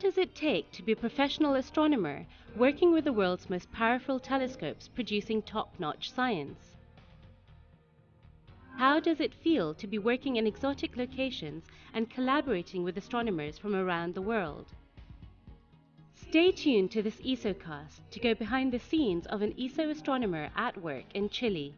does it take to be a professional astronomer working with the world's most powerful telescopes producing top-notch science? How does it feel to be working in exotic locations and collaborating with astronomers from around the world? Stay tuned to this ESOcast to go behind the scenes of an ESO astronomer at work in Chile.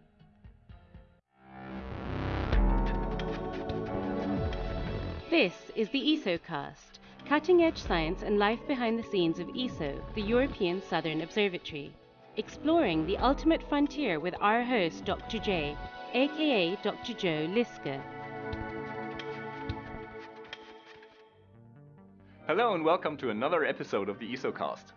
This is the ESOcast, cutting edge science and life behind the scenes of ESO, the European Southern Observatory, exploring the ultimate frontier with our host, Dr. J, aka Dr. Joe Liske. Hello and welcome to another episode of the ESOcast.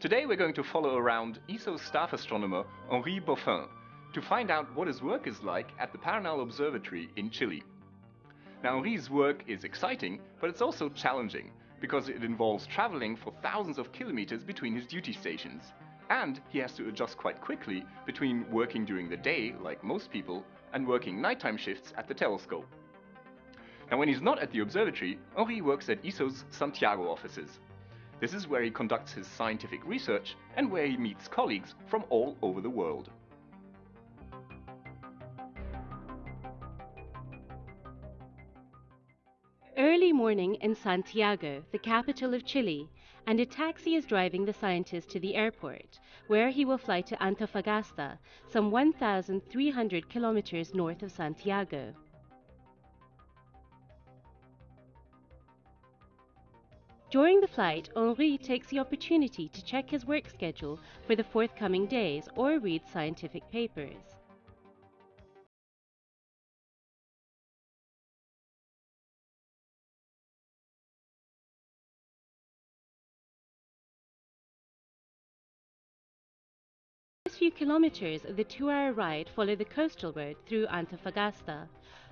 Today we're going to follow around ESO staff astronomer Henri Boffin to find out what his work is like at the Paranal Observatory in Chile. Now Henri's work is exciting, but it's also challenging because it involves traveling for thousands of kilometers between his duty stations. And he has to adjust quite quickly between working during the day, like most people, and working nighttime shifts at the telescope. Now when he's not at the observatory, Henri works at ESO's Santiago offices. This is where he conducts his scientific research and where he meets colleagues from all over the world. Morning in Santiago, the capital of Chile, and a taxi is driving the scientist to the airport, where he will fly to Antofagasta, some 1,300 kilometers north of Santiago. During the flight, Henri takes the opportunity to check his work schedule for the forthcoming days or read scientific papers. Few kilometers of the two-hour ride follow the coastal road through Antofagasta,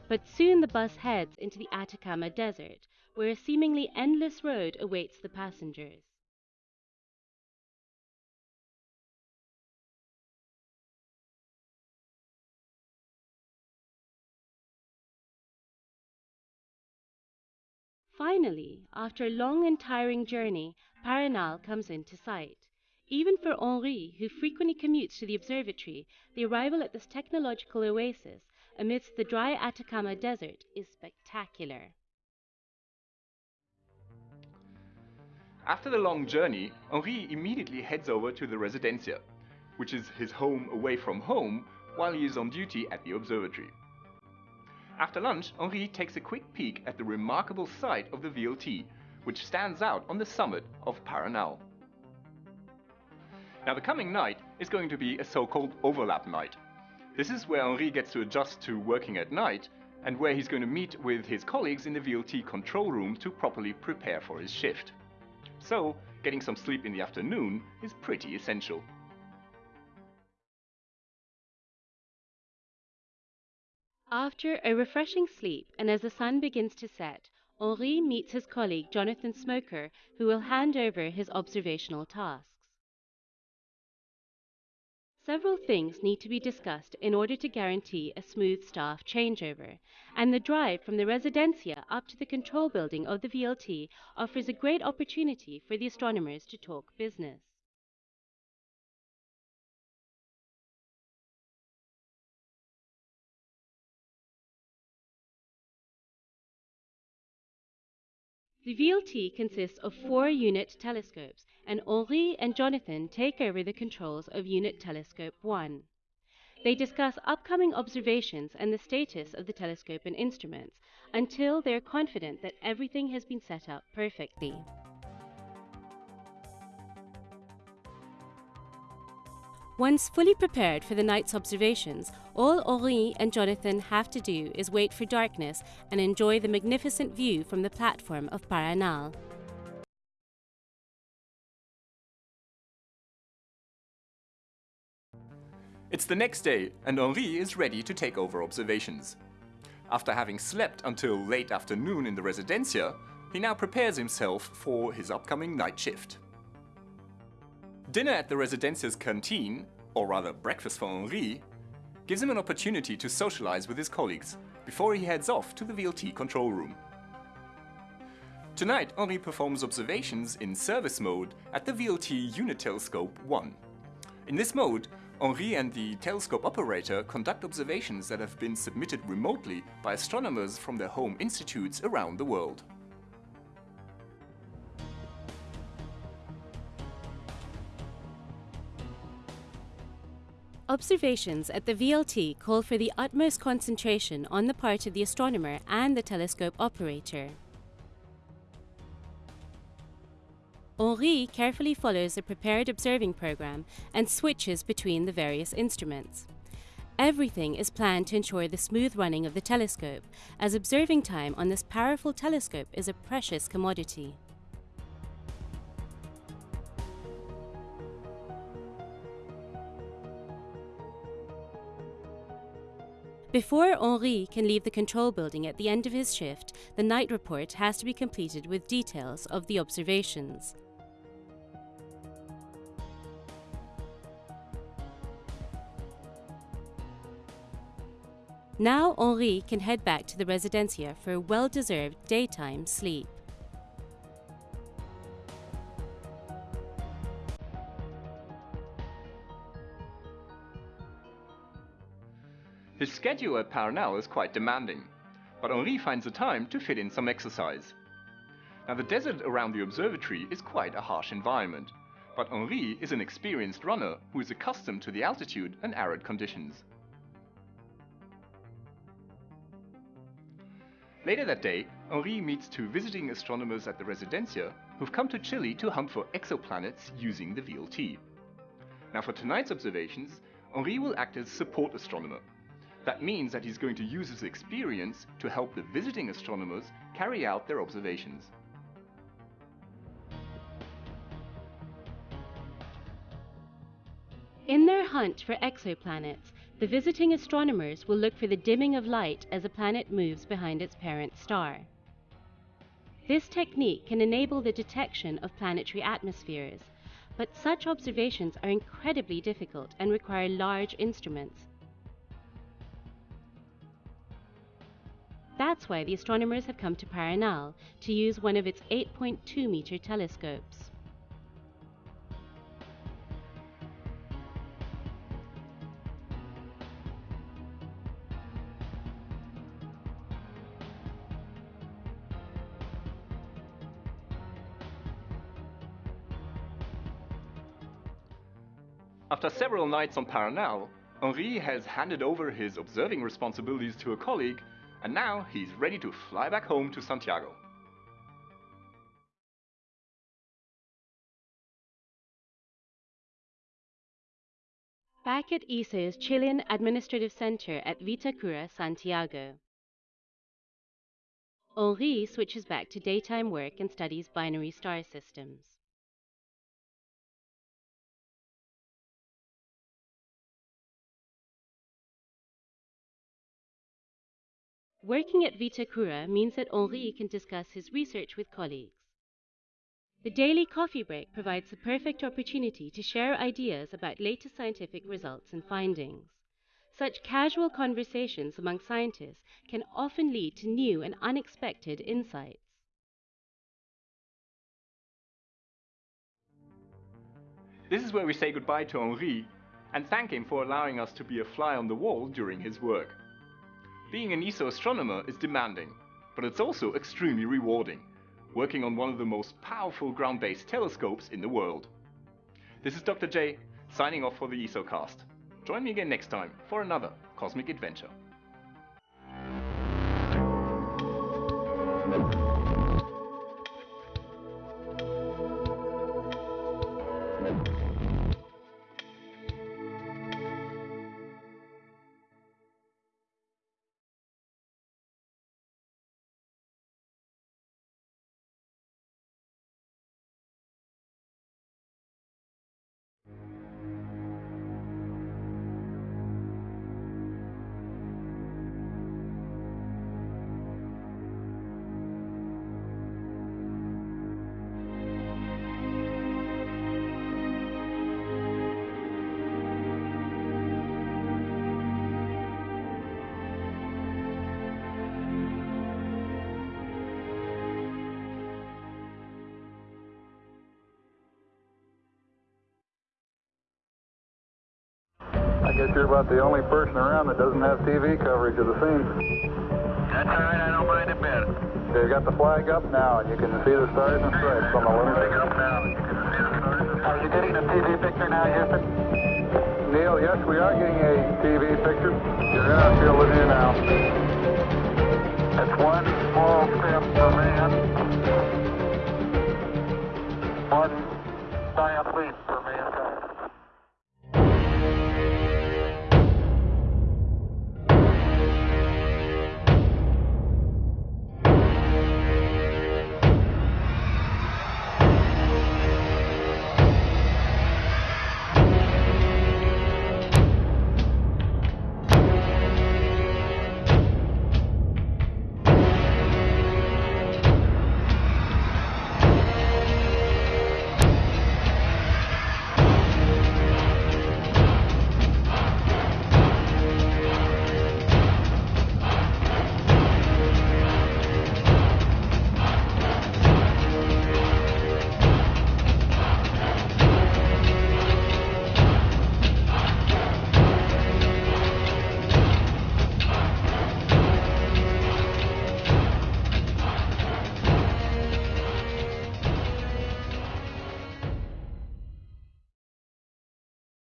but soon the bus heads into the Atacama Desert, where a seemingly endless road awaits the passengers. Finally, after a long and tiring journey, Paranal comes into sight. Even for Henri, who frequently commutes to the observatory, the arrival at this technological oasis amidst the dry Atacama Desert is spectacular. After the long journey, Henri immediately heads over to the Residencia, which is his home away from home while he is on duty at the observatory. After lunch, Henri takes a quick peek at the remarkable site of the VLT, which stands out on the summit of Paranal. Now the coming night is going to be a so-called overlap night. This is where Henri gets to adjust to working at night and where he's going to meet with his colleagues in the VLT control room to properly prepare for his shift. So, getting some sleep in the afternoon is pretty essential. After a refreshing sleep and as the sun begins to set, Henri meets his colleague Jonathan Smoker, who will hand over his observational tasks. Several things need to be discussed in order to guarantee a smooth staff changeover, and the drive from the Residencia up to the control building of the VLT offers a great opportunity for the astronomers to talk business. The VLT consists of four unit telescopes, and Henri and Jonathan take over the controls of Unit Telescope 1. They discuss upcoming observations and the status of the telescope and instruments until they are confident that everything has been set up perfectly. Once fully prepared for the night's observations, all Henri and Jonathan have to do is wait for darkness and enjoy the magnificent view from the platform of Paranal. It's the next day and Henri is ready to take over observations. After having slept until late afternoon in the Residencia, he now prepares himself for his upcoming night shift. Dinner at the Residencia's canteen, or rather breakfast for Henri, gives him an opportunity to socialize with his colleagues before he heads off to the VLT control room. Tonight, Henri performs observations in service mode at the VLT Unit Telescope 1. In this mode, Henri and the telescope operator conduct observations that have been submitted remotely by astronomers from their home institutes around the world. Observations at the VLT call for the utmost concentration on the part of the astronomer and the telescope operator. Henri carefully follows a prepared observing program and switches between the various instruments. Everything is planned to ensure the smooth running of the telescope, as observing time on this powerful telescope is a precious commodity. Before Henri can leave the control building at the end of his shift, the night report has to be completed with details of the observations. Now Henri can head back to the residencia for a well-deserved daytime sleep. Schedule at Paranal is quite demanding, but Henri finds the time to fit in some exercise. Now the desert around the observatory is quite a harsh environment, but Henri is an experienced runner who is accustomed to the altitude and arid conditions. Later that day, Henri meets two visiting astronomers at the Residencia who've come to Chile to hunt for exoplanets using the VLT. Now for tonight's observations, Henri will act as support astronomer. That means that he's going to use his experience to help the visiting astronomers carry out their observations. In their hunt for exoplanets, the visiting astronomers will look for the dimming of light as a planet moves behind its parent star. This technique can enable the detection of planetary atmospheres, but such observations are incredibly difficult and require large instruments. That's why the astronomers have come to Paranal to use one of its 8.2 meter telescopes. After several nights on Paranal, Henri has handed over his observing responsibilities to a colleague, and now he's ready to fly back home to Santiago. Back at ESO's Chilean Administrative Center at Vitacura, Santiago. Henri switches back to daytime work and studies binary star systems. Working at Vitacura means that Henri can discuss his research with colleagues. The daily coffee break provides the perfect opportunity to share ideas about latest scientific results and findings. Such casual conversations among scientists can often lead to new and unexpected insights. This is where we say goodbye to Henri and thank him for allowing us to be a fly on the wall during his work. Being an ESO astronomer is demanding, but it's also extremely rewarding, working on one of the most powerful ground-based telescopes in the world. This is Dr. J, signing off for the ESOcast. Join me again next time for another cosmic adventure. I guess you're about the only person around that doesn't have TV coverage of the scene. That's all right, I don't mind a bit. They've got the flag up now, and you can see the stars and stripes on the lunar Flag up now, you can see the stars and Are you getting a TV picture now, Houston? Neil, yes, we are getting a TV picture. You're in our field of view now. That's one small step for man,